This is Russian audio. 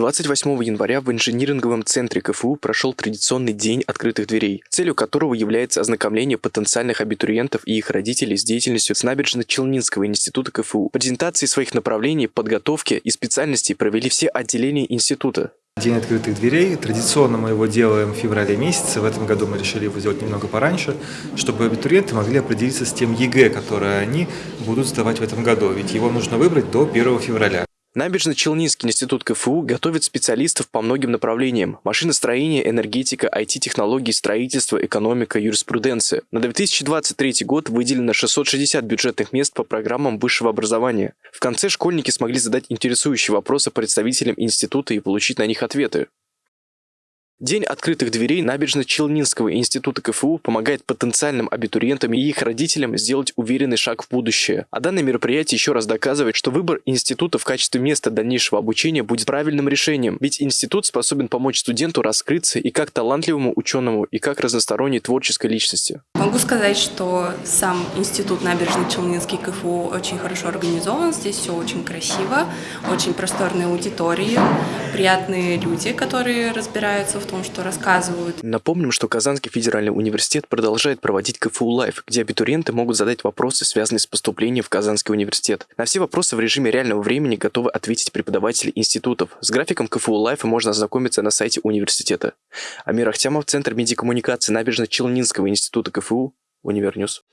28 января в инжиниринговом центре КФУ прошел традиционный день открытых дверей, целью которого является ознакомление потенциальных абитуриентов и их родителей с деятельностью с набережно-Челнинского института КФУ. Презентации своих направлений, подготовки и специальностей провели все отделения института. День открытых дверей. Традиционно мы его делаем в феврале месяце. В этом году мы решили его сделать немного пораньше, чтобы абитуриенты могли определиться с тем ЕГЭ, которое они будут сдавать в этом году. Ведь его нужно выбрать до 1 февраля. Набережно-Челнинский институт КФУ готовит специалистов по многим направлениям – машиностроение, энергетика, IT-технологии, строительство, экономика, юриспруденция. На 2023 год выделено 660 бюджетных мест по программам высшего образования. В конце школьники смогли задать интересующие вопросы представителям института и получить на них ответы. День открытых дверей Набережно-Челнинского института КФУ помогает потенциальным абитуриентам и их родителям сделать уверенный шаг в будущее. А данное мероприятие еще раз доказывает, что выбор института в качестве места дальнейшего обучения будет правильным решением, ведь институт способен помочь студенту раскрыться и как талантливому ученому, и как разносторонней творческой личности. Могу сказать, что сам институт Набережно-Челнинский КФУ очень хорошо организован, здесь все очень красиво, очень просторные аудитории, приятные люди, которые разбираются в том, что рассказывают. Напомним, что Казанский федеральный университет продолжает проводить КФУ Live, где абитуриенты могут задать вопросы, связанные с поступлением в Казанский университет. На все вопросы в режиме реального времени готовы ответить преподаватели институтов. С графиком КФУ Live а можно ознакомиться на сайте университета. Амир Ахтямов, Центр медиакоммуникации Набережно-Челнинского института КФУ, Univer News.